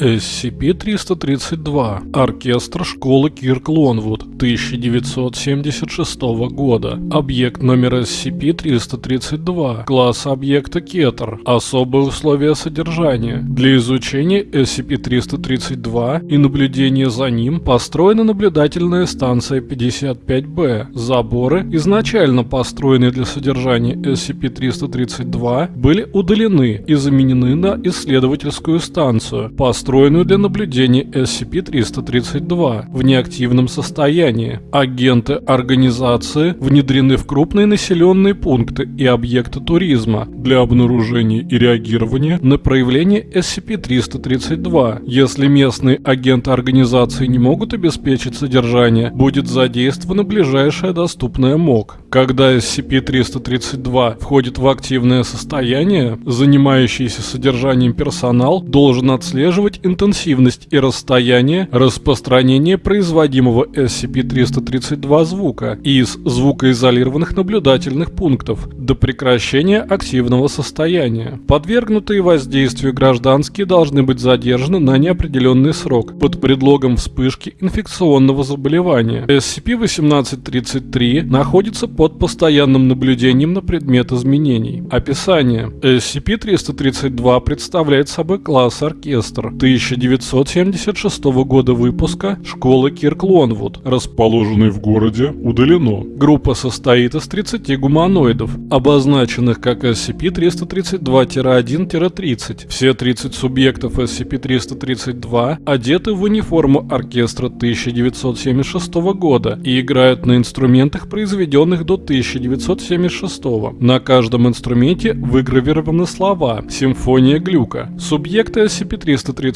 SCP-332. Оркестр школы Кирк Лонвуд 1976 года. Объект номер SCP-332. Класс объекта Кетер. Особые условия содержания. Для изучения SCP-332 и наблюдения за ним построена наблюдательная станция 55-Б. Заборы, изначально построенные для содержания SCP-332, были удалены и заменены на исследовательскую станцию, построенную для наблюдения SCP-332 в неактивном состоянии. Агенты организации внедрены в крупные населенные пункты и объекты туризма для обнаружения и реагирования на проявление SCP-332. Если местные агенты организации не могут обеспечить содержание, будет задействована ближайшая доступная МОК. Когда SCP-332 входит в активное состояние, занимающийся содержанием персонал должен отслеживать интенсивность и расстояние распространения производимого SCP-332 звука из звукоизолированных наблюдательных пунктов до прекращения активного состояния. Подвергнутые воздействию гражданские должны быть задержаны на неопределенный срок под предлогом вспышки инфекционного заболевания. SCP-1833 находится под постоянным наблюдением на предмет изменений. Описание. SCP-332 представляет собой класс оркестр 1976 года выпуска школы Кирк Лонвуд, расположенный в городе, удалено. Группа состоит из 30 гуманоидов, обозначенных как SCP-332-1-30. Все 30 субъектов SCP-332 одеты в униформу оркестра 1976 года и играют на инструментах, произведенных до 1976. На каждом инструменте выгравированы слова «Симфония глюка». Субъекты SCP-332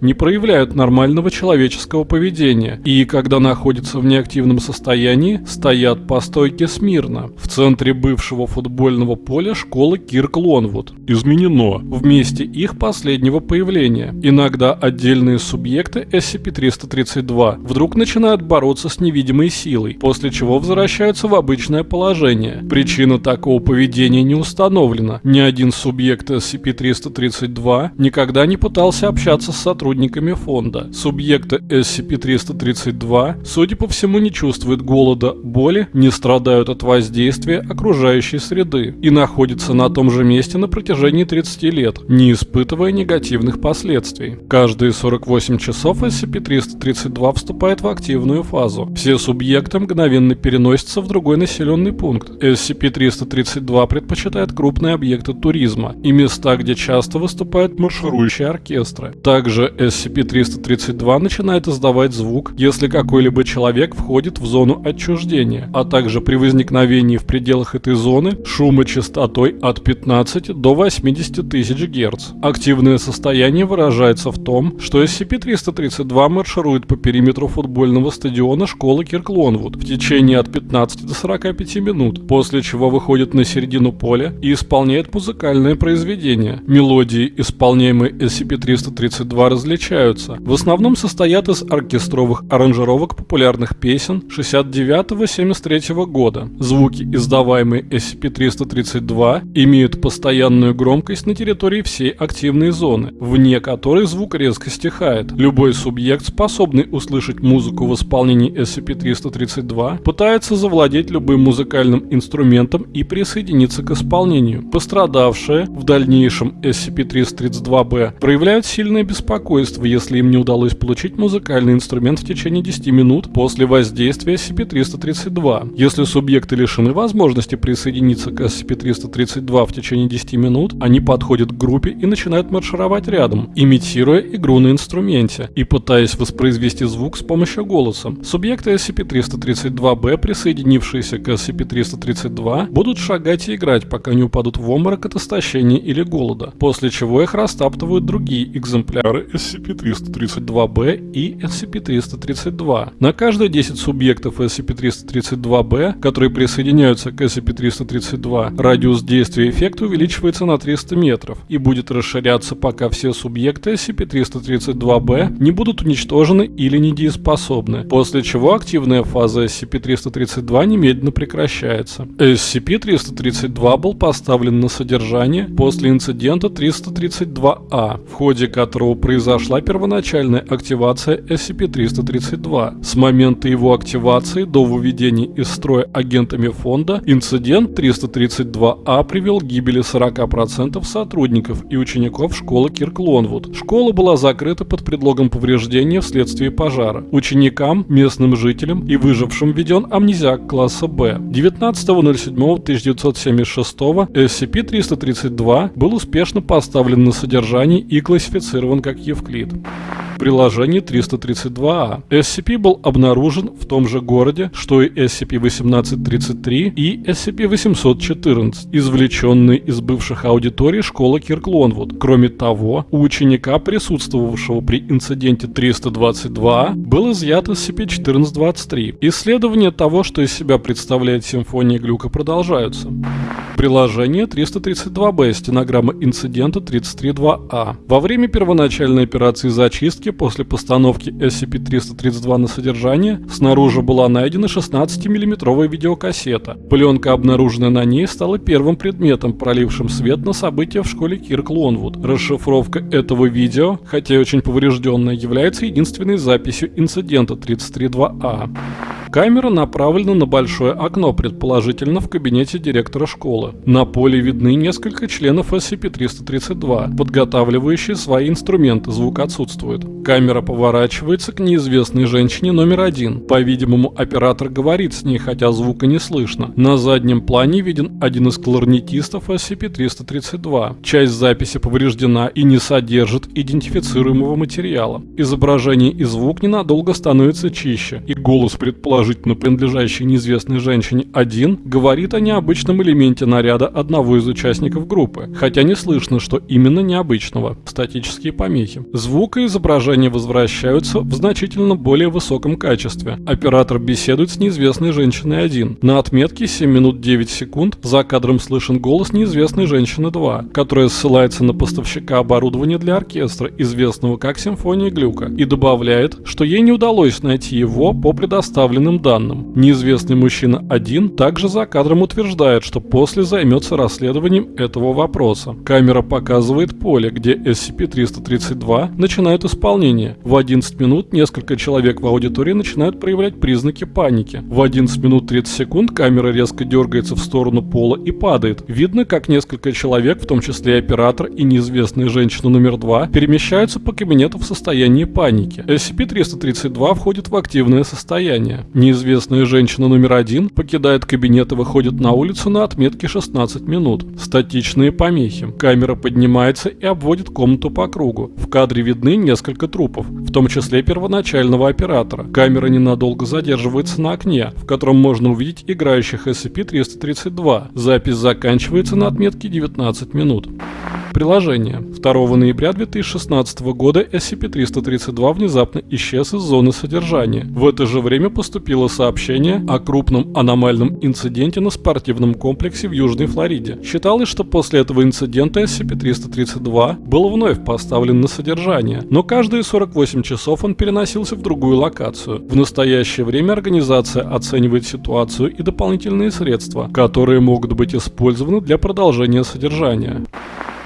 не проявляют нормального человеческого поведения и, когда находятся в неактивном состоянии, стоят по стойке смирно. В центре бывшего футбольного поля школы Кирк Лонвуд. Изменено в месте их последнего появления. Иногда отдельные субъекты SCP-332 вдруг начинают бороться с невидимой силой, после чего возвращаются в обычное положение. Причина такого поведения не установлена. Ни один субъект SCP-332 никогда не пытался общаться с сотрудниками фонда. Субъекты SCP-332, судя по всему, не чувствуют голода, боли, не страдают от воздействия окружающей среды и находятся на том же месте на протяжении 30 лет, не испытывая негативных последствий. Каждые 48 часов SCP-332 вступает в активную фазу. Все субъекты мгновенно переносятся в другой населенный пункт. SCP-332 предпочитает крупные объекты туризма и места, где часто выступают марширующие оркестры. Также SCP-332 начинает издавать звук, если какой-либо человек входит в зону отчуждения, а также при возникновении в пределах этой зоны шума частотой от 15 до 80 тысяч Гц. Активное состояние выражается в том, что SCP-332 марширует по периметру футбольного стадиона школы Кирклонвуд в течение от 15 до 40 45 минут, после чего выходит на середину поля и исполняет музыкальное произведение. Мелодии, исполняемые SCP-332, различаются. В основном состоят из оркестровых аранжировок популярных песен 69-73 года. Звуки, издаваемые SCP-332, имеют постоянную громкость на территории всей активной зоны, вне которой звук резко стихает. Любой субъект, способный услышать музыку в исполнении SCP-332, пытается завладеть любым музыкальным инструментом и присоединиться к исполнению. Пострадавшие, в дальнейшем SCP-332-B, проявляют сильное беспокойство, если им не удалось получить музыкальный инструмент в течение 10 минут после воздействия SCP-332. Если субъекты лишены возможности присоединиться к SCP-332 в течение 10 минут, они подходят к группе и начинают маршировать рядом, имитируя игру на инструменте и пытаясь воспроизвести звук с помощью голоса. Субъекты SCP-332-B, присоединившиеся к SCP-332 будут шагать и играть, пока не упадут в обморок от истощения или голода, после чего их растаптывают другие экземпляры SCP-332-B и SCP-332. На каждые 10 субъектов SCP-332-B, которые присоединяются к SCP-332, радиус действия эффекта увеличивается на 300 метров и будет расширяться, пока все субъекты SCP-332-B не будут уничтожены или недееспособны, после чего активная фаза SCP-332 немедленно прекращается. SCP-332 был поставлен на содержание после инцидента 332-А, в ходе которого которого произошла первоначальная активация SCP-332. С момента его активации до выведения из строя агентами фонда инцидент 332А привел к гибели 40% сотрудников и учеников школы Кирк Лонвуд. Школа была закрыта под предлогом повреждения вследствие пожара. Ученикам, местным жителям и выжившим введен амнезиак класса Б. 19.07.1976 SCP-332 был успешно поставлен на содержание и классифицирован как Евклид. Приложение 332А. SCP был обнаружен в том же городе, что и SCP-1833 и SCP-814, извлеченные из бывших аудиторий школы Кирклонвуд. Кроме того, у ученика, присутствовавшего при инциденте 322, был изъят SCP-1423. Исследования того, что из себя представляет симфония глюка, продолжаются. Приложение 332-Б, стенограмма инцидента 332А. Во время первоначальной операции зачистки после постановки SCP-332 на содержание снаружи была найдена 16-миллиметровая видеокассета. Пленка, обнаруженная на ней, стала первым предметом, пролившим свет на события в школе Кирк Лонвуд. Расшифровка этого видео, хотя и очень поврежденная, является единственной записью инцидента 332А. Камера направлена на большое окно, предположительно в кабинете директора школы. На поле видны несколько членов SCP-332, подготавливающие свои инструменты, звук отсутствует. Камера поворачивается к неизвестной женщине номер один. По-видимому, оператор говорит с ней, хотя звука не слышно. На заднем плане виден один из кларнетистов SCP-332. Часть записи повреждена и не содержит идентифицируемого материала. Изображение и звук ненадолго становятся чище, и голос предположительно принадлежащий неизвестной женщине, один говорит о необычном элементе наряда одного из участников группы, хотя не слышно, что именно необычного – статические помехи. Звук и изображение возвращаются в значительно более высоком качестве. Оператор беседует с неизвестной женщиной один. На отметке 7 минут 9 секунд за кадром слышен голос неизвестной женщины 2, которая ссылается на поставщика оборудования для оркестра, известного как Симфония Глюка, и добавляет, что ей не удалось найти его по предоставленным данным. Неизвестный мужчина один также за кадром утверждает, что после займется расследованием этого вопроса. Камера показывает поле, где SCP-332 начинает исполнение. В 11 минут несколько человек в аудитории начинают проявлять признаки паники. В 11 минут 30 секунд камера резко дергается в сторону пола и падает. Видно, как несколько человек, в том числе оператор и неизвестная женщина номер 2, перемещаются по кабинету в состоянии паники. SCP-332 входит в активное состояние. Неизвестная женщина номер один покидает кабинет и выходит на улицу на отметке 16 минут. Статичные помехи. Камера поднимается и обводит комнату по кругу. В кадре видны несколько трупов, в том числе первоначального оператора. Камера ненадолго задерживается на окне, в котором можно увидеть играющих SCP-332. Запись заканчивается на отметке 19 минут. Приложение. 2 ноября 2016 года SCP-332 внезапно исчез из зоны содержания. В это же время поступило сообщение о крупном аномальном инциденте на спортивном комплексе в Южной Флориде. Считалось, что после этого инцидента SCP-332 был вновь поставлен на содержание, но каждые 48 часов он переносился в другую локацию. В настоящее время организация оценивает ситуацию и дополнительные средства, которые могут быть использованы для продолжения содержания.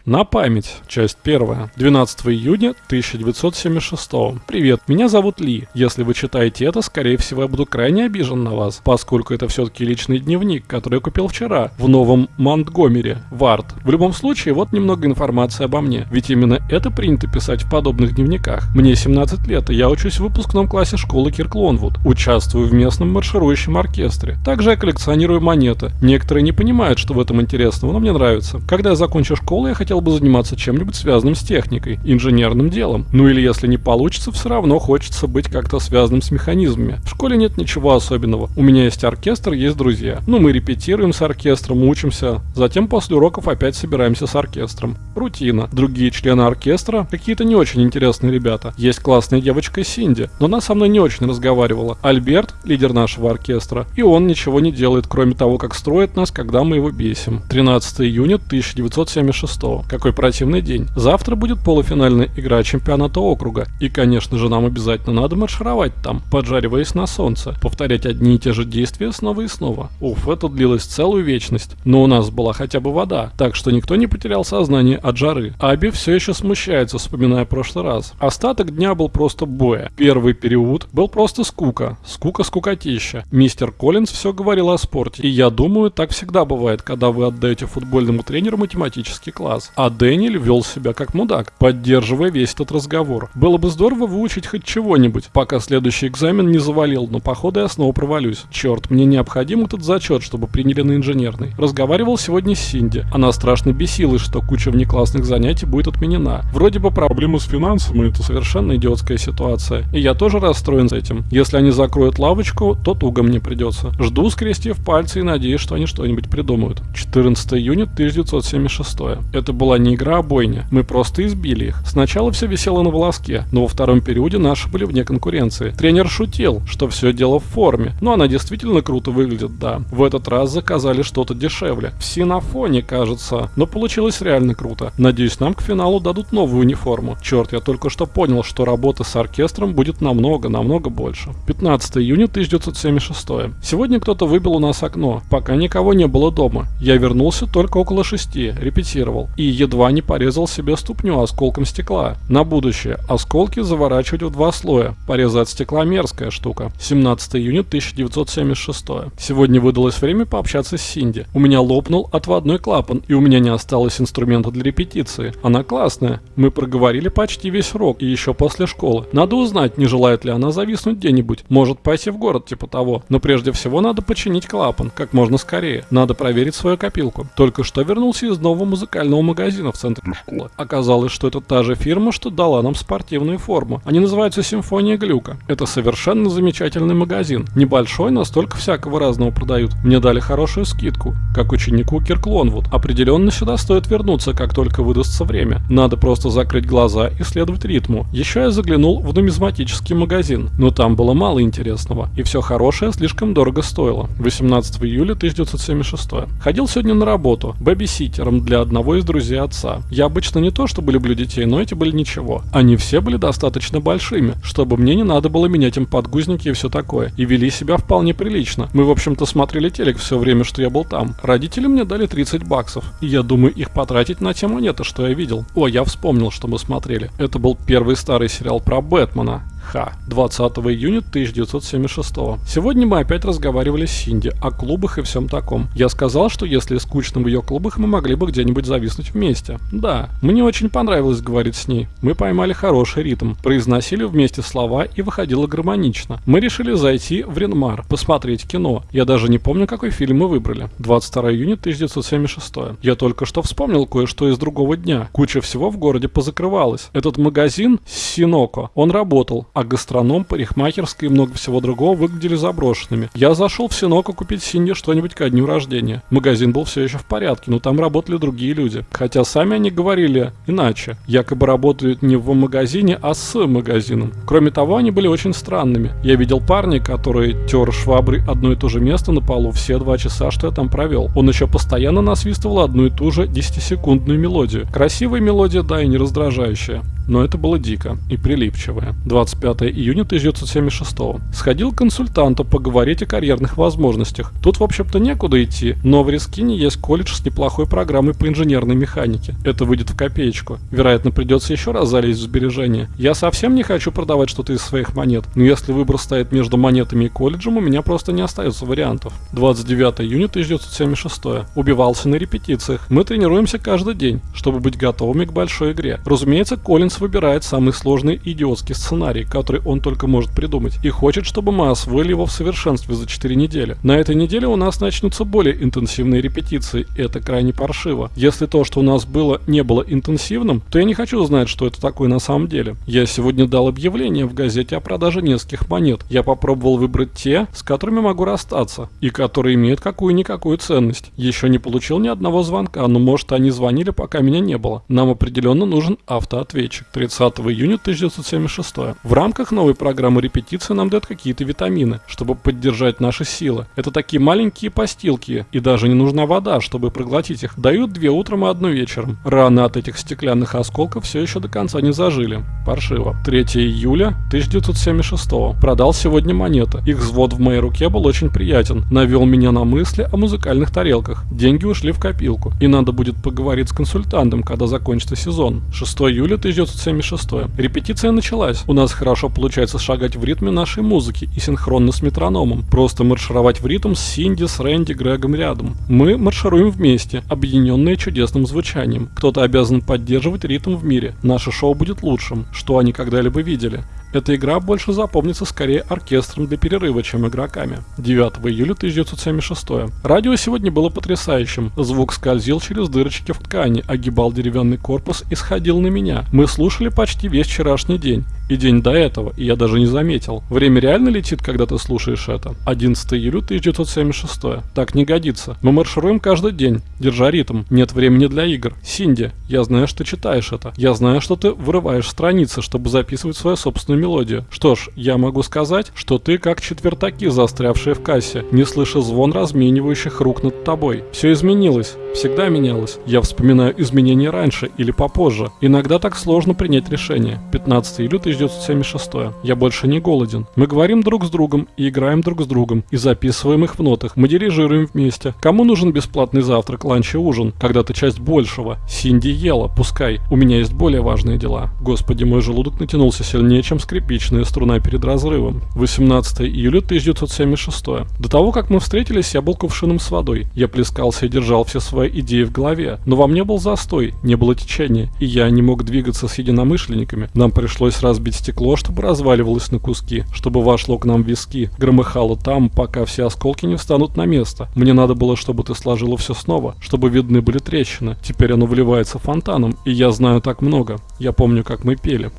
На память. Часть первая. 12 июня 1976. Привет, меня зовут Ли. Если вы читаете это, скорее всего, я буду крайне обижен на вас, поскольку это все-таки личный дневник, который я купил вчера в новом Монтгомере, Вард. В любом случае, вот немного информации обо мне, ведь именно это принято писать в подобных дневниках. Мне 17 лет, и я учусь в выпускном классе школы Кирклонвуд. Участвую в местном марширующем оркестре. Также я коллекционирую монеты. Некоторые не понимают, что в этом интересного, но мне нравится. Когда я закончу школу, я хотел хотел бы заниматься чем-нибудь связанным с техникой, инженерным делом. Ну или если не получится, все равно хочется быть как-то связанным с механизмами. В школе нет ничего особенного. У меня есть оркестр, есть друзья. Ну мы репетируем с оркестром, учимся. Затем после уроков опять собираемся с оркестром. Рутина. Другие члены оркестра какие-то не очень интересные ребята. Есть классная девочка Синди, но она со мной не очень разговаривала. Альберт, лидер нашего оркестра, и он ничего не делает, кроме того, как строит нас, когда мы его бесим. 13 июня 1976 Какой противный день. Завтра будет полуфинальная игра чемпионата округа. И, конечно же, нам обязательно надо маршировать там, поджариваясь на солнце. Повторять одни и те же действия снова и снова. Уф, это длилось целую вечность. Но у нас была хотя бы вода, так что никто не потерял сознание от жары. Аби все еще смущается, вспоминая прошлый раз. Остаток дня был просто боя. Первый период был просто скука. Скука-скукотища. Мистер Коллинз все говорил о спорте. И я думаю, так всегда бывает, когда вы отдаете футбольному тренеру математический класс. А Дэниэль вел себя как мудак, поддерживая весь этот разговор. Было бы здорово выучить хоть чего-нибудь, пока следующий экзамен не завалил, но походу я снова провалюсь. Черт, мне необходим этот зачет, чтобы приняли на инженерный. Разговаривал сегодня с Синди. Она страшно бесилась, что куча внеклассных занятий будет отменена. Вроде бы проблемы с финансами это совершенно идиотская ситуация. И я тоже расстроен с этим. Если они закроют лавочку, то туго мне придется. Жду, скрестив пальцы и надеюсь, что они что-нибудь придумают. 14 июня 1976. Это была не игра, а бойня. Мы просто избили их. Сначала все висело на волоске, но во втором периоде наши были вне конкуренции. Тренер шутил, что все дело в форме. Но она действительно круто выглядит, да. В этот раз заказали что-то дешевле. В синофоне, кажется. Но получилось реально круто. Надеюсь, нам к финалу дадут новую униформу. Черт, я только что понял, что работы с оркестром будет намного-намного больше. 15 июня 1976. Сегодня кто-то выбил у нас окно. Пока никого не было дома. Я вернулся только около шести, репетировал. И едва не порезал себе ступню осколком стекла. На будущее. Осколки заворачивать в два слоя. Порезать стекла мерзкая штука. 17 июня 1976. Сегодня выдалось время пообщаться с Синди. У меня лопнул отводной клапан, и у меня не осталось инструмента для репетиции. Она классная. Мы проговорили почти весь рок, и еще после школы. Надо узнать, не желает ли она зависнуть где-нибудь. Может пойти в город типа того. Но прежде всего надо починить клапан, как можно скорее. Надо проверить свою копилку. Только что вернулся из нового музыкального магазина в центре школы. Оказалось, что это та же фирма, что дала нам спортивную форму. Они называются Симфония Глюка. Это совершенно замечательный магазин. Небольшой, но столько всякого разного продают. Мне дали хорошую скидку, как ученику Кирклонвуд. Определенно сюда стоит вернуться, как только выдастся время. Надо просто закрыть глаза и следовать ритму. Еще я заглянул в нумизматический магазин, но там было мало интересного, и все хорошее слишком дорого стоило. 18 июля 1976. Ходил сегодня на работу, бэби-ситером для одного из друзей отца. Я обычно не то чтобы люблю детей, но эти были ничего. Они все были достаточно большими, чтобы мне не надо было менять им подгузники и все такое, и вели себя вполне прилично. Мы, в общем-то, смотрели телек все время, что я был там. Родители мне дали 30 баксов, и я думаю их потратить на те монеты, что я видел. О, я вспомнил, что мы смотрели. Это был первый старый сериал про Бэтмена. Ха. 20 июня 1976. Сегодня мы опять разговаривали с Синди о клубах и всем таком. Я сказал, что если скучно в ее клубах, мы могли бы где-нибудь зависнуть вместе. Да, мне очень понравилось говорить с ней. Мы поймали хороший ритм, произносили вместе слова и выходило гармонично. Мы решили зайти в Ренмар, посмотреть кино. Я даже не помню, какой фильм мы выбрали. 22 июня 1976. Я только что вспомнил кое-что из другого дня. Куча всего в городе позакрывалась. Этот магазин Синоко, он работал, а гастроном, парикмахерская и много всего другого выглядели заброшенными. Я зашел в Синоко купить Синди что-нибудь ко дню рождения. Магазин был все еще в порядке, но там работали другие люди. Хотя сами они говорили иначе. Якобы работают не в магазине, а с магазином. Кроме того, они были очень странными. Я видел парня, который тер шваброй одно и то же место на полу все два часа, что я там провел. Он еще постоянно насвистывал одну и ту же 10-секундную мелодию. Красивая мелодия, да, и не раздражающая но это было дико и прилипчивое. 25 июня 1976 Сходил к консультанту поговорить о карьерных возможностях. Тут, в общем-то, некуда идти, но в Рискине есть колледж с неплохой программой по инженерной механике. Это выйдет в копеечку. Вероятно, придется еще раз залезть в сбережения. Я совсем не хочу продавать что-то из своих монет, но если выбор стоит между монетами и колледжем, у меня просто не остается вариантов. 29 июня 1976 Убивался на репетициях. Мы тренируемся каждый день, чтобы быть готовыми к большой игре. Разумеется, Коллинс выбирает самый сложный идиотский сценарий, который он только может придумать, и хочет, чтобы мы освоили его в совершенстве за 4 недели. На этой неделе у нас начнутся более интенсивные репетиции, и это крайне паршиво. Если то, что у нас было, не было интенсивным, то я не хочу знать, что это такое на самом деле. Я сегодня дал объявление в газете о продаже нескольких монет. Я попробовал выбрать те, с которыми могу расстаться, и которые имеют какую-никакую ценность. Еще не получил ни одного звонка, но может они звонили, пока меня не было. Нам определенно нужен автоответчик. 30 июня 1976. В рамках новой программы репетиции нам дают какие-то витамины, чтобы поддержать наши силы. Это такие маленькие постилки, и даже не нужна вода, чтобы проглотить их. Дают две утром и одну вечером. Раны от этих стеклянных осколков все еще до конца не зажили. Паршиво. 3 июля 1976. Продал сегодня монеты. Их взвод в моей руке был очень приятен. Навел меня на мысли о музыкальных тарелках. Деньги ушли в копилку. И надо будет поговорить с консультантом, когда закончится сезон. 6 июля 1976. Репетиция началась. У нас хорошо получается шагать в ритме нашей музыки и синхронно с метрономом. Просто маршировать в ритм с Синди, с Рэнди, Грегом рядом. Мы маршируем вместе, объединенные чудесным звучанием. Кто-то обязан поддерживать ритм в мире. Наше шоу будет лучшим, что они когда-либо видели. Эта игра больше запомнится скорее оркестром для перерыва, чем игроками. 9 июля 1976. Радио сегодня было потрясающим. Звук скользил через дырочки в ткани, огибал деревянный корпус и сходил на меня. Мы слушали почти весь вчерашний день. И день до этого, и я даже не заметил. Время реально летит, когда ты слушаешь это. 11 июля 1976. Так не годится. Мы маршируем каждый день, держа ритм. Нет времени для игр. Синди, я знаю, что читаешь это. Я знаю, что ты вырываешь страницы, чтобы записывать свою собственную мелодию. Что ж, я могу сказать, что ты как четвертаки, застрявшие в кассе, не слыша звон разменивающих рук над тобой. Все изменилось. Всегда менялось. Я вспоминаю изменения раньше или попозже. Иногда так сложно принять решение. 15 июля 1976. Я больше не голоден. Мы говорим друг с другом и играем друг с другом и записываем их в нотах. Мы дирижируем вместе. Кому нужен бесплатный завтрак, ланч и ужин? Когда-то часть большего. Синди ела, пускай. У меня есть более важные дела. Господи, мой желудок натянулся сильнее, чем скрипичная струна перед разрывом. 18 июля 1976. До того, как мы встретились, я был кувшином с водой. Я плескался и держал все свои идеи в голове, но во мне был застой, не было течения, и я не мог двигаться с единомышленниками. Нам пришлось разбить стекло, чтобы разваливалось на куски, чтобы вошло к нам в виски, громыхало там, пока все осколки не встанут на место. Мне надо было, чтобы ты сложила все снова, чтобы видны были трещины. Теперь оно вливается фонтаном, и я знаю так много. Я помню, как мы пели.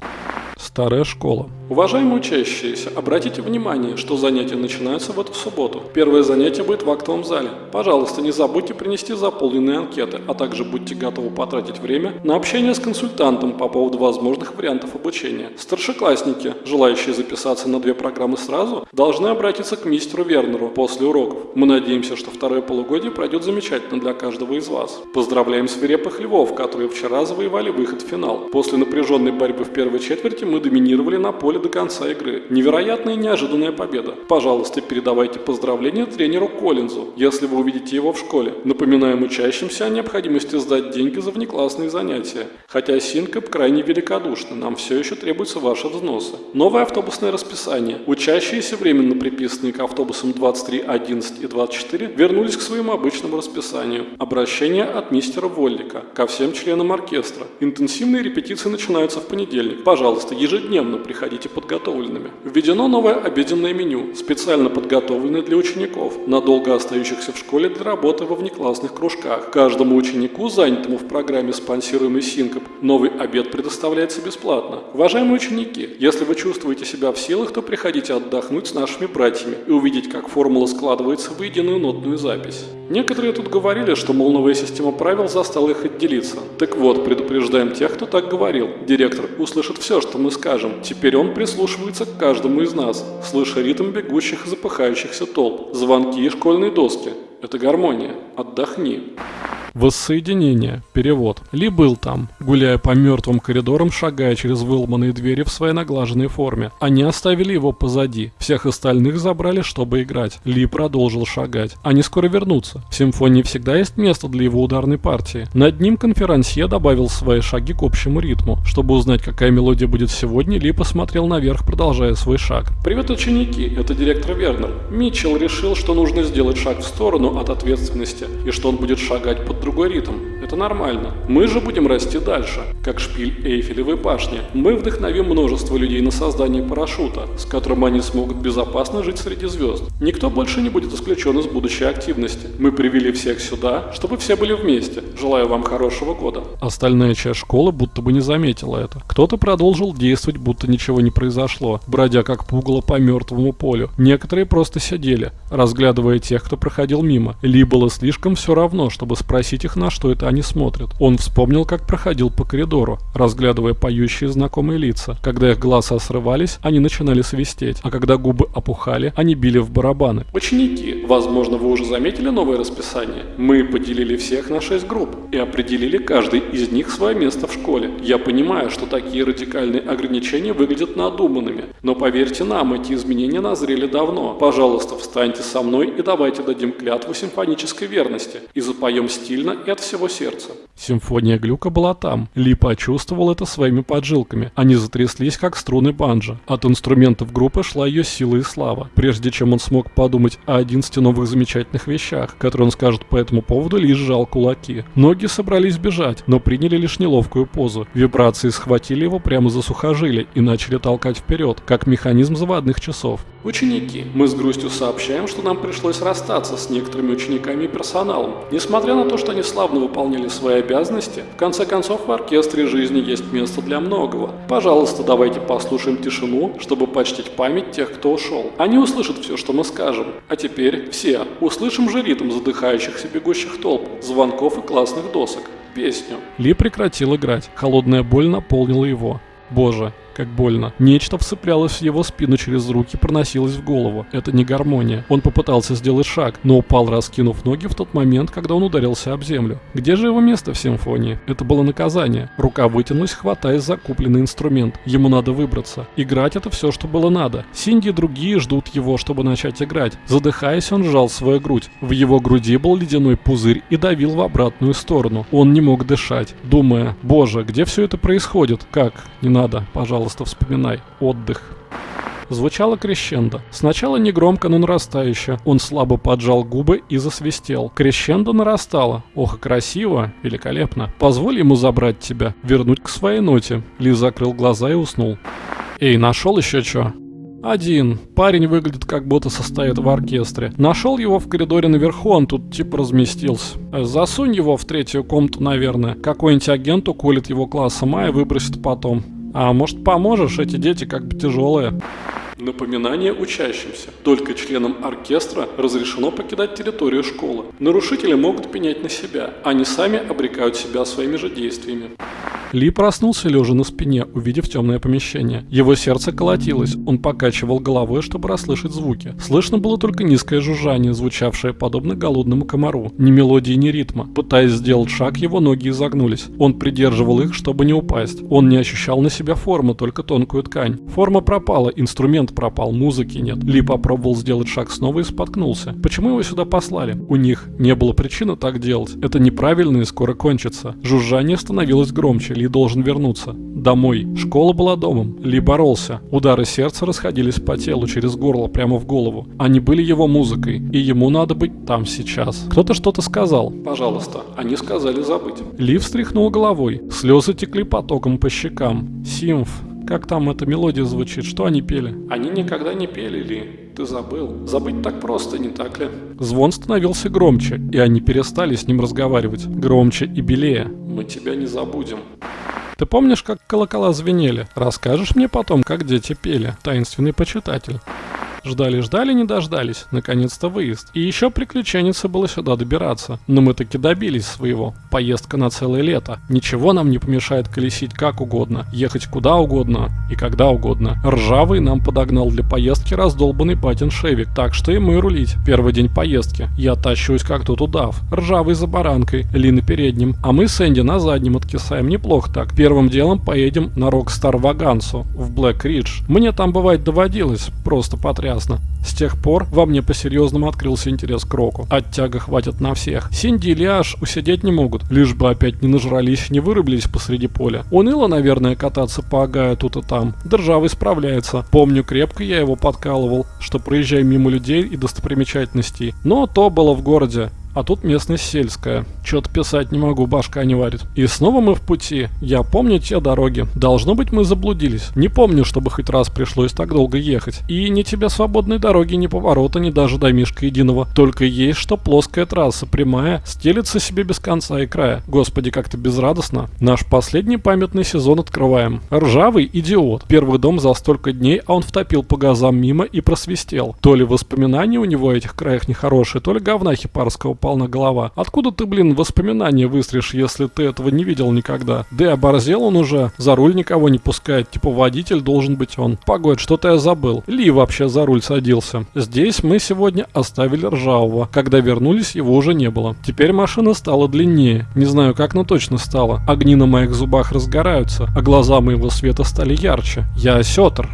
Старая школа. Уважаемые учащиеся, обратите внимание, что занятия начинаются в эту субботу. Первое занятие будет в актовом зале. Пожалуйста, не забудьте принести заполненные анкеты, а также будьте готовы потратить время на общение с консультантом по поводу возможных вариантов обучения. Старшеклассники, желающие записаться на две программы сразу, должны обратиться к мистеру Вернеру после уроков. Мы надеемся, что второе полугодие пройдет замечательно для каждого из вас. Поздравляем свирепых львов, которые вчера завоевали выход в финал. После напряженной борьбы в первой четверти мы доминировали на поле до конца игры. Невероятная и неожиданная победа. Пожалуйста, передавайте поздравления тренеру Коллинзу, если вы увидите его в школе. Напоминаем учащимся о необходимости сдать деньги за внеклассные занятия. Хотя Синкоп крайне великодушны, нам все еще требуются ваши взносы. Новое автобусное расписание. Учащиеся, временно приписанные к автобусам 23, 11 и 24, вернулись к своему обычному расписанию. Обращение от мистера Воллика ко всем членам оркестра. Интенсивные репетиции начинаются в понедельник. Пожалуйста, ежедневно приходите подготовленными. Введено новое обеденное меню, специально подготовленное для учеников, надолго остающихся в школе для работы во внеклассных кружках. Каждому ученику, занятому в программе спонсируемый Синкоп, новый обед предоставляется бесплатно. Уважаемые ученики, если вы чувствуете себя в силах, то приходите отдохнуть с нашими братьями и увидеть, как формула складывается в единую нотную запись. Некоторые тут говорили, что, мол, новая система правил застала их отделиться. Так вот, предупреждаем тех, кто так говорил. Директор услышит все, что мы скажем. Теперь он прислушивается к каждому из нас, слыша ритм бегущих и запыхающихся толп, звонки и школьные доски. Это гармония. Отдохни. Воссоединение. Перевод. Ли был там, гуляя по мертвым коридорам, шагая через выломанные двери в своей наглаженной форме. Они оставили его позади. Всех остальных забрали, чтобы играть. Ли продолжил шагать. Они скоро вернутся. В симфонии всегда есть место для его ударной партии. Над ним конферансье добавил свои шаги к общему ритму. Чтобы узнать, какая мелодия будет сегодня, Ли посмотрел наверх, продолжая свой шаг. «Привет, ученики! Это директор Вернер. Митчелл решил, что нужно сделать шаг в сторону от ответственности, и что он будет шагать под другой ритм. Это нормально. Мы же будем расти дальше, как шпиль Эйфелевой башни. Мы вдохновим множество людей на создание парашюта, с которым они смогут безопасно жить среди звезд. Никто больше не будет исключен из будущей активности. Мы привели всех сюда, чтобы все были вместе. Желаю вам хорошего года. Остальная часть школы будто бы не заметила это. Кто-то продолжил действовать, будто ничего не произошло, бродя как пугало по мертвому полю. Некоторые просто сидели, разглядывая тех, кто проходил мимо. Ли было слишком все равно, чтобы спросить, спросить их, на что это они смотрят. Он вспомнил, как проходил по коридору, разглядывая поющие знакомые лица. Когда их глаза срывались, они начинали свистеть, а когда губы опухали, они били в барабаны. Ученики, возможно, вы уже заметили новое расписание? Мы поделили всех на шесть групп и определили каждый из них свое место в школе. Я понимаю, что такие радикальные ограничения выглядят надуманными, но поверьте нам, эти изменения назрели давно. Пожалуйста, встаньте со мной и давайте дадим клятву симфонической верности и запоем стильно и от всего сердца. Симфония Глюка была там. Ли почувствовал это своими поджилками. Они затряслись, как струны банджа. От инструментов группы шла ее сила и слава. Прежде чем он смог подумать о 11 новых замечательных вещах, которые он скажет по этому поводу, Ли сжал кулаки. Ноги собрались бежать, но приняли лишь неловкую позу. Вибрации схватили его прямо за сухожилие и начали толкать вперед, как механизм заводных часов. Ученики, мы с грустью сообщаем, что нам пришлось расстаться с некоторыми учениками и персоналом. Несмотря на то, что они славно выполнили свои обязанности, в конце концов в оркестре жизни есть место для многого. Пожалуйста, давайте послушаем тишину, чтобы почтить память тех, кто ушел. Они услышат все, что мы скажем. А теперь все услышим же ритм задыхающихся бегущих толп, звонков и классных досок. Песню. Ли прекратил играть. Холодная боль наполнила его. Боже, как больно. Нечто вцеплялось в его спину через руки, проносилось в голову. Это не гармония. Он попытался сделать шаг, но упал, раскинув ноги в тот момент, когда он ударился об землю. Где же его место в симфонии? Это было наказание. Рука вытянулась, хватаясь за купленный инструмент. Ему надо выбраться. Играть это все, что было надо. Синди и другие ждут его, чтобы начать играть. Задыхаясь, он сжал свою грудь. В его груди был ледяной пузырь и давил в обратную сторону. Он не мог дышать, думая, боже, где все это происходит? Как? Не надо, пожалуйста пожалуйста, вспоминай. Отдых. Звучало крещендо. Сначала негромко, но нарастающе. Он слабо поджал губы и засвистел. Крещендо нарастало. Ох, красиво, великолепно. Позволь ему забрать тебя, вернуть к своей ноте. Ли закрыл глаза и уснул. Эй, нашел еще что? Один. Парень выглядит как будто состоит в оркестре. Нашел его в коридоре наверху, он тут типа разместился. Засунь его в третью комнату, наверное. Какой-нибудь агент уколет его классом А и выбросит потом. А может поможешь, эти дети как бы тяжелые. Напоминание учащимся. Только членам оркестра разрешено покидать территорию школы. Нарушители могут пенять на себя. Они сами обрекают себя своими же действиями. Ли проснулся лежа на спине, увидев темное помещение. Его сердце колотилось, он покачивал головой, чтобы расслышать звуки. Слышно было только низкое жужжание, звучавшее подобно голодному комару. Ни мелодии, ни ритма. Пытаясь сделать шаг, его ноги изогнулись. Он придерживал их, чтобы не упасть. Он не ощущал на себя форму, только тонкую ткань. Форма пропала, инструмент пропал, музыки нет. Ли попробовал сделать шаг снова и споткнулся. Почему его сюда послали? У них не было причины так делать. Это неправильно и скоро кончится. Жужжание становилось громче. Ли должен вернуться. Домой. Школа была домом. Ли боролся. Удары сердца расходились по телу, через горло, прямо в голову. Они были его музыкой, и ему надо быть там сейчас. Кто-то что-то сказал. «Пожалуйста, они сказали забыть». Ли встряхнул головой. Слезы текли потоком по щекам. Симф. Как там эта мелодия звучит? Что они пели? Они никогда не пели, Ли. Ты забыл. Забыть так просто, не так ли? Звон становился громче, и они перестали с ним разговаривать. Громче и белее. Мы тебя не забудем. Ты помнишь, как колокола звенели? Расскажешь мне потом, как дети пели, таинственный почитатель. Ждали-ждали, не дождались. Наконец-то выезд. И еще приключение было сюда добираться. Но мы таки добились своего. Поездка на целое лето. Ничего нам не помешает колесить как угодно, ехать куда угодно и когда угодно. Ржавый нам подогнал для поездки раздолбанный батин Шевик, так что ему рулить. Первый день поездки. Я тащусь как тут удав. Ржавый за баранкой, Ли на переднем, а мы с Энди на заднем откисаем. Неплохо так. Первым делом поедем на Рокстар Вагансу в Блэк Ридж. Мне там бывать доводилось, просто потрясно ясно. С тех пор во мне по-серьезному открылся интерес к року. Оттяга хватит на всех. Синди и Лиаш усидеть не могут, лишь бы опять не нажрались, не вырубились посреди поля. Уныло, наверное, кататься по Агаю тут и там. Державый справляется. Помню, крепко я его подкалывал, что проезжай мимо людей и достопримечательностей. Но то было в городе. А тут местность сельская. Чё-то писать не могу, башка не варит. И снова мы в пути. Я помню те дороги. Должно быть, мы заблудились. Не помню, чтобы хоть раз пришлось так долго ехать. И ни тебе свободной дороги, ни поворота, ни даже домишка единого. Только есть, что плоская трасса, прямая, стелится себе без конца и края. Господи, как-то безрадостно. Наш последний памятный сезон открываем. Ржавый идиот. Первый дом за столько дней, а он втопил по газам мимо и просвистел. То ли воспоминания у него о этих краях нехорошие, то ли говна хипарского полна голова. Откуда ты, блин, воспоминания выстришь, если ты этого не видел никогда? Да и оборзел он уже, за руль никого не пускает, типа водитель должен быть он. Погодь, что-то я забыл. Ли вообще за руль садился. Здесь мы сегодня оставили ржавого. Когда вернулись, его уже не было. Теперь машина стала длиннее. Не знаю как, но точно стала. Огни на моих зубах разгораются, а глаза моего света стали ярче. Я осетр.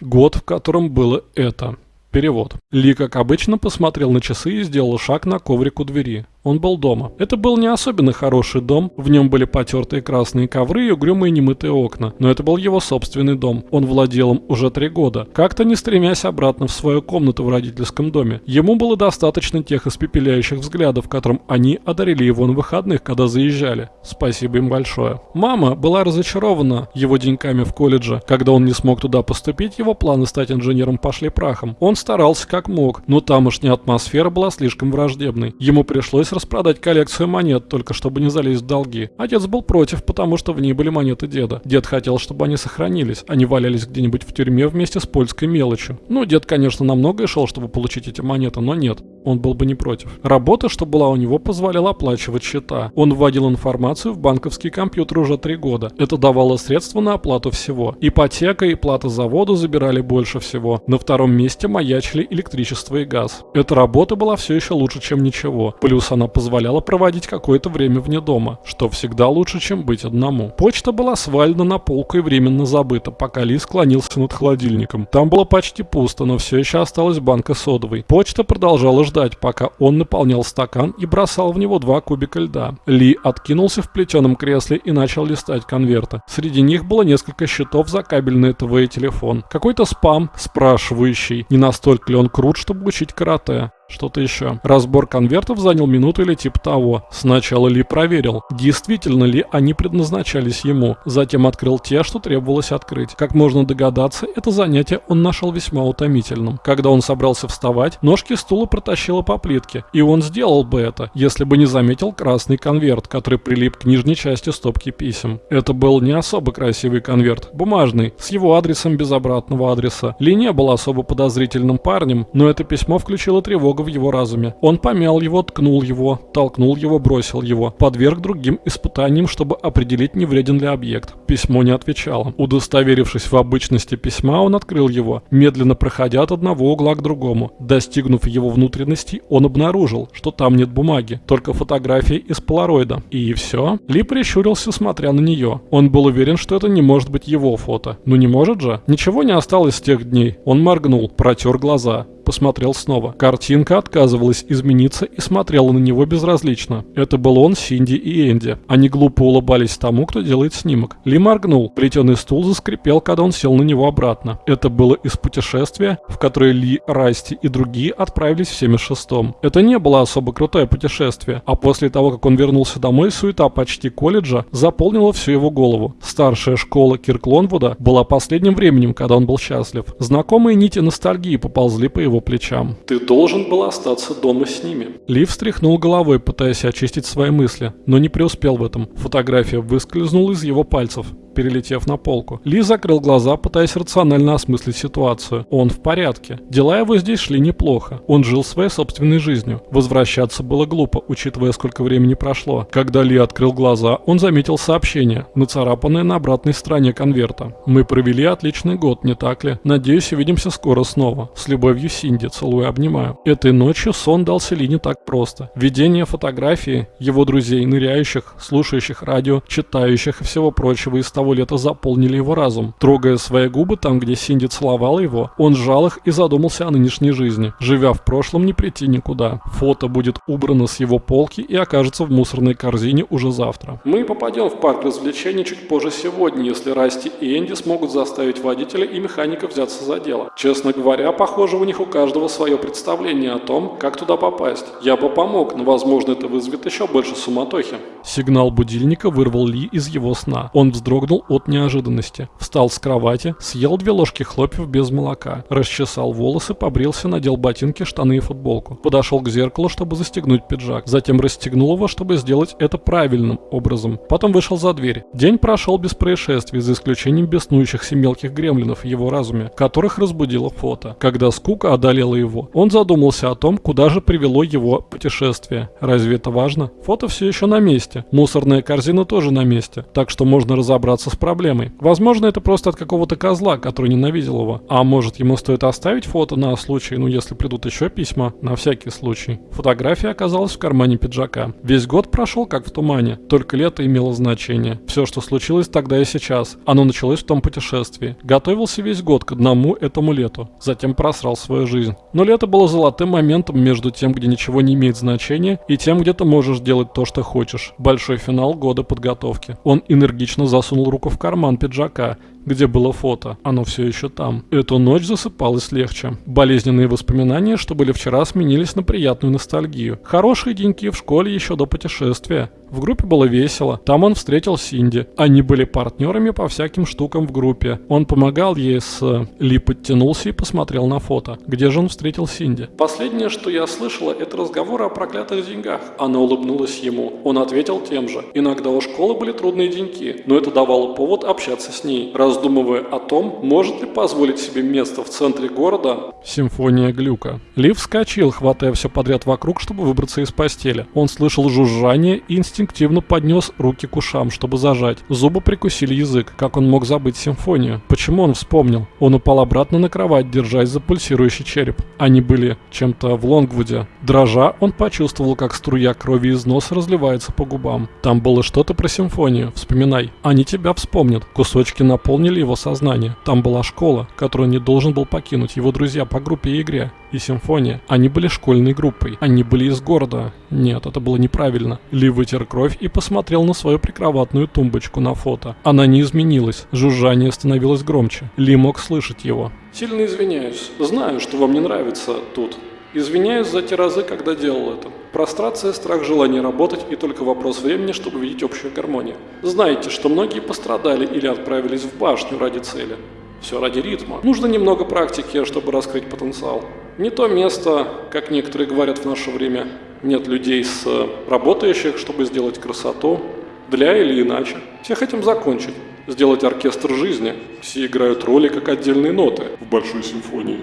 Год, в котором было это. Перевод. Ли, как обычно, посмотрел на часы и сделал шаг на коврик у двери. Он был дома. Это был не особенно хороший дом, в нем были потертые красные ковры и угрюмые немытые окна, но это был его собственный дом. Он владел им уже три года, как-то не стремясь обратно в свою комнату в родительском доме. Ему было достаточно тех испепеляющих взглядов, которым они одарили его на выходных, когда заезжали. Спасибо им большое. Мама была разочарована его деньками в колледже. Когда он не смог туда поступить, его планы стать инженером пошли прахом. Он старался как мог, но тамошняя атмосфера была слишком враждебной. Ему пришлось распродать коллекцию монет, только чтобы не залезть в долги. Отец был против, потому что в ней были монеты деда. Дед хотел, чтобы они сохранились, они валялись где-нибудь в тюрьме вместе с польской мелочью. Ну, дед, конечно, на многое шел, чтобы получить эти монеты, но нет, он был бы не против. Работа, что была у него, позволяла оплачивать счета. Он вводил информацию в банковский компьютер уже три года. Это давало средства на оплату всего. Ипотека и плата за воду забирали больше всего. На втором месте маячили электричество и газ. Эта работа была все еще лучше, чем ничего. Плюс она позволяла проводить какое-то время вне дома, что всегда лучше, чем быть одному. Почта была свалена на полку и временно забыта, пока Ли склонился над холодильником. Там было почти пусто, но все еще осталась банка содовой. Почта продолжала ждать, пока он наполнял стакан и бросал в него два кубика льда. Ли откинулся в плетеном кресле и начал листать конверты. Среди них было несколько счетов за кабельный ТВ и телефон. Какой-то спам, спрашивающий, не настолько ли он крут, чтобы учить карате. Что-то еще. Разбор конвертов занял минуту или типа того. Сначала Ли проверил, действительно ли они предназначались ему. Затем открыл те, что требовалось открыть. Как можно догадаться, это занятие он нашел весьма утомительным. Когда он собрался вставать, ножки стула протащило по плитке. И он сделал бы это, если бы не заметил красный конверт, который прилип к нижней части стопки писем. Это был не особо красивый конверт. Бумажный, с его адресом без обратного адреса. Ли не был особо подозрительным парнем, но это письмо включило тревогу тревога в его разуме. Он помял его, ткнул его, толкнул его, бросил его, подверг другим испытаниям, чтобы определить, не вреден ли объект. Письмо не отвечало. Удостоверившись в обычности письма, он открыл его, медленно проходя от одного угла к другому. Достигнув его внутренностей, он обнаружил, что там нет бумаги, только фотографии из полароида. И все. Ли прищурился, смотря на нее. Он был уверен, что это не может быть его фото. Ну не может же? Ничего не осталось с тех дней. Он моргнул, протер глаза посмотрел снова. Картинка отказывалась измениться и смотрела на него безразлично. Это был он, Синди и Энди. Они глупо улыбались тому, кто делает снимок. Ли моргнул. Плетеный стул заскрипел, когда он сел на него обратно. Это было из путешествия, в которое Ли, Расти и другие отправились в 76-м. Это не было особо крутое путешествие, а после того, как он вернулся домой, суета почти колледжа заполнила всю его голову. Старшая школа Кирклонвуда была последним временем, когда он был счастлив. Знакомые нити ностальгии поползли по его его плечам. «Ты должен был остаться дома с ними». Лив встряхнул головой, пытаясь очистить свои мысли, но не преуспел в этом. Фотография выскользнула из его пальцев перелетев на полку. Ли закрыл глаза, пытаясь рационально осмыслить ситуацию. Он в порядке. Дела его здесь шли неплохо. Он жил своей собственной жизнью. Возвращаться было глупо, учитывая, сколько времени прошло. Когда Ли открыл глаза, он заметил сообщение, нацарапанное на обратной стороне конверта. «Мы провели отличный год, не так ли? Надеюсь, увидимся скоро снова. С любовью, Синди. Целую, обнимаю». Этой ночью сон дался Ли не так просто. Видение фотографии его друзей, ныряющих, слушающих радио, читающих и всего прочего из того, того лета заполнили его разум. Трогая свои губы там, где Синди целовала его, он сжал их и задумался о нынешней жизни. Живя в прошлом, не прийти никуда. Фото будет убрано с его полки и окажется в мусорной корзине уже завтра. Мы попадем в парк развлечений чуть позже сегодня, если Расти и Энди смогут заставить водителя и механика взяться за дело. Честно говоря, похоже, у них у каждого свое представление о том, как туда попасть. Я бы помог, но возможно это вызовет еще больше суматохи. Сигнал будильника вырвал Ли из его сна. Он вздрогнул вздрогнул от неожиданности. Встал с кровати, съел две ложки хлопьев без молока, расчесал волосы, побрился, надел ботинки, штаны и футболку. Подошел к зеркалу, чтобы застегнуть пиджак. Затем расстегнул его, чтобы сделать это правильным образом. Потом вышел за дверь. День прошел без происшествий, за исключением беснующихся мелких гремлинов в его разуме, которых разбудило фото. Когда скука одолела его, он задумался о том, куда же привело его путешествие. Разве это важно? Фото все еще на месте. Мусорная корзина тоже на месте. Так что можно разобраться с проблемой. Возможно, это просто от какого-то козла, который ненавидел его. А может, ему стоит оставить фото на случай, ну если придут еще письма, на всякий случай. Фотография оказалась в кармане пиджака. Весь год прошел как в тумане. Только лето имело значение. Все, что случилось тогда и сейчас. Оно началось в том путешествии. Готовился весь год к одному этому лету. Затем просрал свою жизнь. Но лето было золотым моментом между тем, где ничего не имеет значения, и тем, где ты можешь делать то, что хочешь. Большой финал года подготовки. Он энергично засунул руку в карман пиджака где было фото. Оно все еще там. Эту ночь засыпалось легче. Болезненные воспоминания, что были вчера, сменились на приятную ностальгию. Хорошие деньки в школе еще до путешествия. В группе было весело. Там он встретил Синди. Они были партнерами по всяким штукам в группе. Он помогал ей с... Ли подтянулся и посмотрел на фото. Где же он встретил Синди? Последнее, что я слышала, это разговоры о проклятых деньгах. Она улыбнулась ему. Он ответил тем же. Иногда у школы были трудные деньки, но это давало повод общаться с ней. Раз раздумывая о том, может ли позволить себе место в центре города. Симфония глюка. Лив вскочил, хватая все подряд вокруг, чтобы выбраться из постели. Он слышал жужжание и инстинктивно поднес руки к ушам, чтобы зажать. Зубы прикусили язык. Как он мог забыть симфонию? Почему он вспомнил? Он упал обратно на кровать, держась за пульсирующий череп. Они были чем-то в Лонгвуде. Дрожа, он почувствовал, как струя крови из носа разливается по губам. Там было что-то про симфонию. Вспоминай. Они тебя вспомнят. Кусочки наполнены заполнили его сознание. Там была школа, которую не должен был покинуть, его друзья по группе и игре. И симфония. Они были школьной группой. Они были из города. Нет, это было неправильно. Ли вытер кровь и посмотрел на свою прикроватную тумбочку на фото. Она не изменилась. Жужжание становилось громче. Ли мог слышать его. Сильно извиняюсь. Знаю, что вам не нравится тут. Извиняюсь за те разы, когда делал это. Прострация, страх, желание работать и только вопрос времени, чтобы видеть общую гармонию. Знаете, что многие пострадали или отправились в башню ради цели. Все ради ритма. Нужно немного практики, чтобы раскрыть потенциал. Не то место, как некоторые говорят в наше время, нет людей с работающих, чтобы сделать красоту, для или иначе. Все хотим закончить, сделать оркестр жизни. Все играют роли как отдельные ноты в большой симфонии.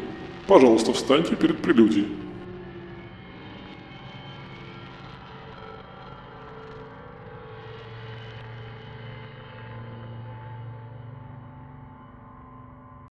Пожалуйста, встаньте перед прелюдией.